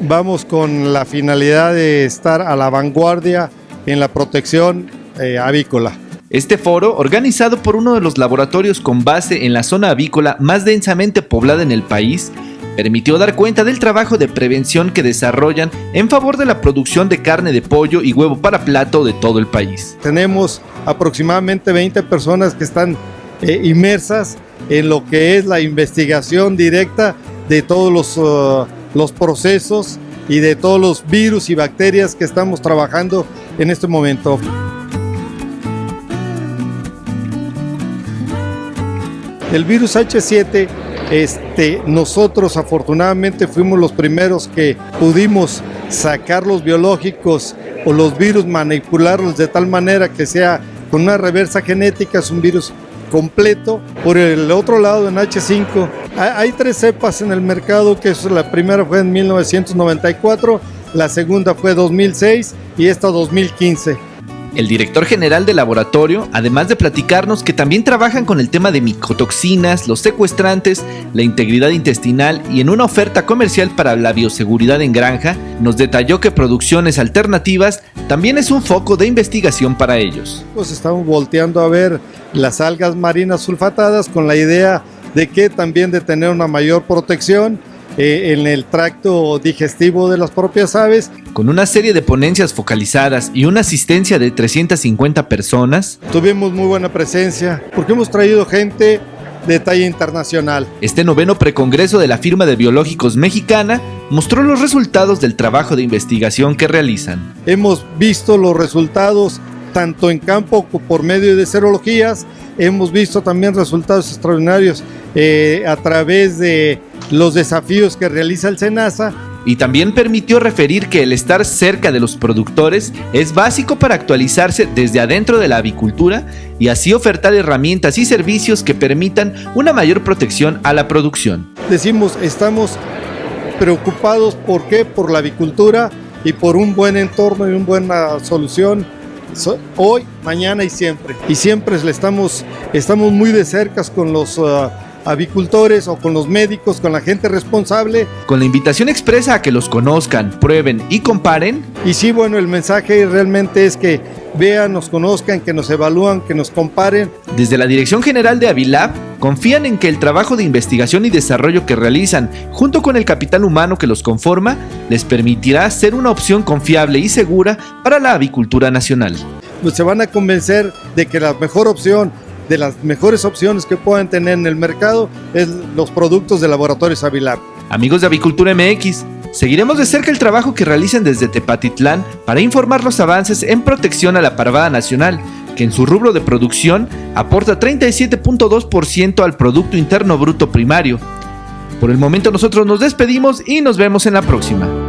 vamos con la finalidad de estar a la vanguardia en la protección eh, avícola. Este foro, organizado por uno de los laboratorios con base en la zona avícola más densamente poblada en el país, permitió dar cuenta del trabajo de prevención que desarrollan en favor de la producción de carne de pollo y huevo para plato de todo el país. Tenemos aproximadamente 20 personas que están eh, inmersas en lo que es la investigación directa de todos los, uh, los procesos y de todos los virus y bacterias que estamos trabajando en este momento. El virus H7 este, nosotros afortunadamente fuimos los primeros que pudimos sacar los biológicos o los virus, manipularlos de tal manera que sea con una reversa genética, es un virus completo. Por el otro lado, en H5, hay tres cepas en el mercado, que es la primera fue en 1994, la segunda fue 2006 y esta 2015. El director general del laboratorio, además de platicarnos que también trabajan con el tema de micotoxinas, los secuestrantes, la integridad intestinal y en una oferta comercial para la bioseguridad en granja, nos detalló que producciones alternativas también es un foco de investigación para ellos. Pues estamos volteando a ver las algas marinas sulfatadas con la idea de que también de tener una mayor protección eh, en el tracto digestivo de las propias aves. Con una serie de ponencias focalizadas y una asistencia de 350 personas. Tuvimos muy buena presencia porque hemos traído gente de talla internacional. Este noveno precongreso de la firma de biológicos mexicana mostró los resultados del trabajo de investigación que realizan. Hemos visto los resultados tanto en campo por medio de serologías, hemos visto también resultados extraordinarios eh, a través de los desafíos que realiza el SENASA. Y también permitió referir que el estar cerca de los productores es básico para actualizarse desde adentro de la avicultura y así ofertar herramientas y servicios que permitan una mayor protección a la producción. Decimos, estamos preocupados, ¿por qué? Por la avicultura y por un buen entorno y una buena solución hoy, mañana y siempre. Y siempre le estamos, estamos muy de cerca con los... Uh, avicultores o con los médicos, con la gente responsable. Con la invitación expresa a que los conozcan, prueben y comparen. Y sí, bueno, el mensaje realmente es que vean, nos conozcan, que nos evalúan, que nos comparen. Desde la Dirección General de Avilab, confían en que el trabajo de investigación y desarrollo que realizan, junto con el capital humano que los conforma, les permitirá ser una opción confiable y segura para la avicultura nacional. Pues se van a convencer de que la mejor opción de las mejores opciones que puedan tener en el mercado es los productos de Laboratorios Avilab. Amigos de Avicultura MX, seguiremos de cerca el trabajo que realicen desde Tepatitlán para informar los avances en protección a la parvada nacional, que en su rubro de producción aporta 37.2% al Producto Interno Bruto Primario. Por el momento nosotros nos despedimos y nos vemos en la próxima.